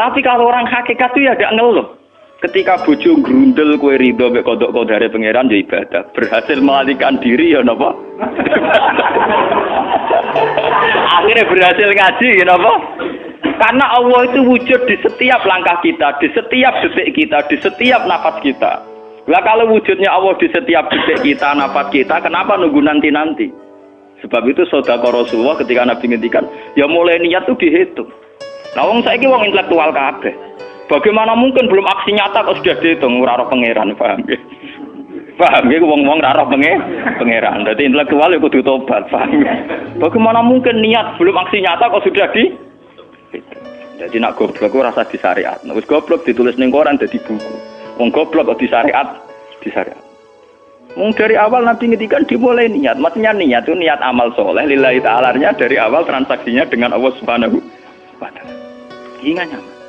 Tapi kalau orang hakikat itu ya gak ngeluh. Ketika bojo grundel kue ridho mek kodok kodare pangeran ya ibadah. Berhasil melarikan diri ya napa? Akhirnya berhasil ngaji ya napa? Karena Allah itu wujud di setiap langkah kita, di setiap detik kita, di setiap nafas kita. Lah kalau wujudnya Allah di setiap detik kita, nafas kita, kenapa nunggu nanti-nanti? Sebab itu saudara Rasulullah ketika Nabi ngendikan, ya mulai niat itu dihitung. Nah, wong saiki wong intelektual kabeh. Bagaimana mungkin belum aksi nyata kok sudah dihitung ora roh pangeran, paham ya? Paham ya wong-wong ora roh pangeran. Dadi intelektual ya kudu tobat, paham ya? Bagaimana mungkin niat belum aksi nyata kok sudah di Jadi nak goblok ora rasa di syariat. Nek wis goblok ditulis ning koran dadi buku. Wong goblok kok di syariat, di syariat. Wong dari awal Nabi ngedikan dimulai niat. Maksudnya niat itu niat amal soleh. Lillahi ta'alanya dari awal transaksinya dengan Allah subhanahu 왔다는이가냐은